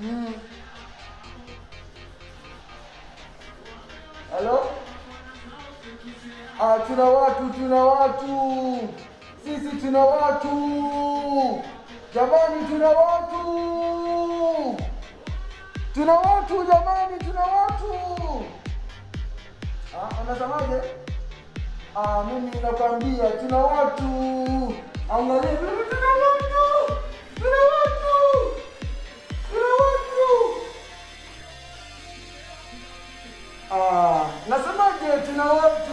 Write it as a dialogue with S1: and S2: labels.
S1: Mm. Halo? Ah, tuna watu, tuna watu. Sisi tuna watu. Jamani tuna watu. Tuna watu jamani, tuna watu. Ah, unasemaje? Ah, mimi nakwambia tuna watu. Angalia. Ah, you know.